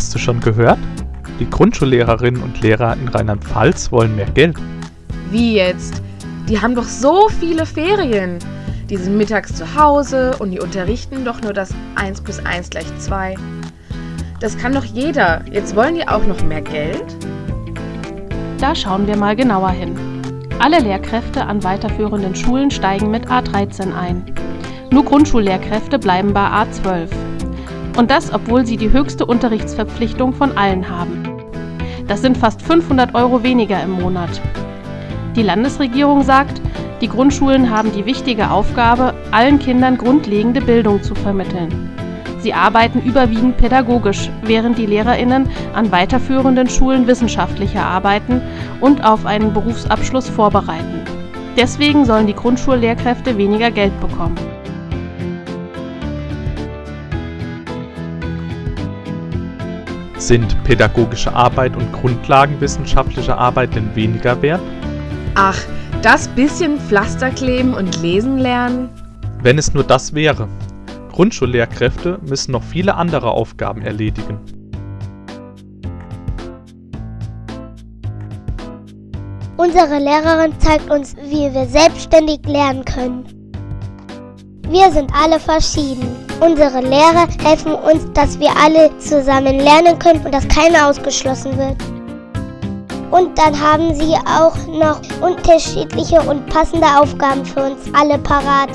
Hast du schon gehört? Die Grundschullehrerinnen und Lehrer in Rheinland-Pfalz wollen mehr Geld. Wie jetzt? Die haben doch so viele Ferien. Die sind mittags zu Hause und die unterrichten doch nur das 1 plus 1 gleich 2. Das kann doch jeder. Jetzt wollen die auch noch mehr Geld? Da schauen wir mal genauer hin. Alle Lehrkräfte an weiterführenden Schulen steigen mit A13 ein. Nur Grundschullehrkräfte bleiben bei A12. Und das, obwohl sie die höchste Unterrichtsverpflichtung von allen haben. Das sind fast 500 Euro weniger im Monat. Die Landesregierung sagt, die Grundschulen haben die wichtige Aufgabe, allen Kindern grundlegende Bildung zu vermitteln. Sie arbeiten überwiegend pädagogisch, während die Lehrerinnen an weiterführenden Schulen wissenschaftlicher arbeiten und auf einen Berufsabschluss vorbereiten. Deswegen sollen die Grundschullehrkräfte weniger Geld bekommen. Sind pädagogische Arbeit und grundlagenwissenschaftliche Arbeit denn weniger wert? Ach, das bisschen Pflaster kleben und lesen lernen? Wenn es nur das wäre. Grundschullehrkräfte müssen noch viele andere Aufgaben erledigen. Unsere Lehrerin zeigt uns, wie wir selbstständig lernen können. Wir sind alle verschieden. Unsere Lehrer helfen uns, dass wir alle zusammen lernen können und dass keiner ausgeschlossen wird. Und dann haben sie auch noch unterschiedliche und passende Aufgaben für uns alle parat.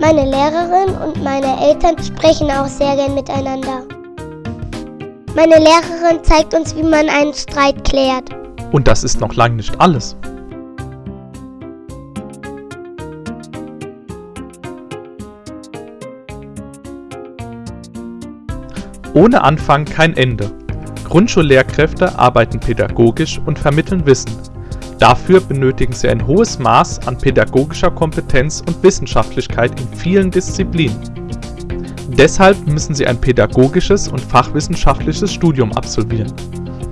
Meine Lehrerin und meine Eltern sprechen auch sehr gern miteinander. Meine Lehrerin zeigt uns, wie man einen Streit klärt. Und das ist noch lange nicht alles. Ohne Anfang kein Ende. Grundschullehrkräfte arbeiten pädagogisch und vermitteln Wissen. Dafür benötigen sie ein hohes Maß an pädagogischer Kompetenz und Wissenschaftlichkeit in vielen Disziplinen. Deshalb müssen sie ein pädagogisches und fachwissenschaftliches Studium absolvieren.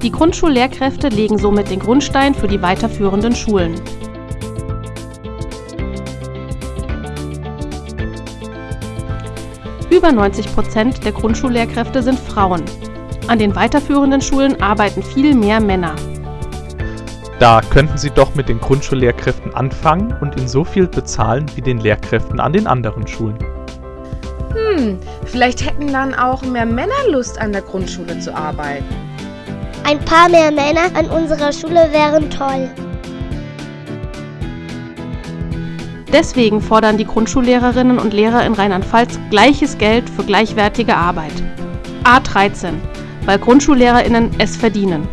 Die Grundschullehrkräfte legen somit den Grundstein für die weiterführenden Schulen. Über 90 Prozent der Grundschullehrkräfte sind Frauen. An den weiterführenden Schulen arbeiten viel mehr Männer. Da könnten Sie doch mit den Grundschullehrkräften anfangen und ihnen so viel bezahlen wie den Lehrkräften an den anderen Schulen. Hm, vielleicht hätten dann auch mehr Männer Lust an der Grundschule zu arbeiten. Ein paar mehr Männer an unserer Schule wären toll. Deswegen fordern die Grundschullehrerinnen und Lehrer in Rheinland-Pfalz gleiches Geld für gleichwertige Arbeit. A13, weil GrundschullehrerInnen es verdienen.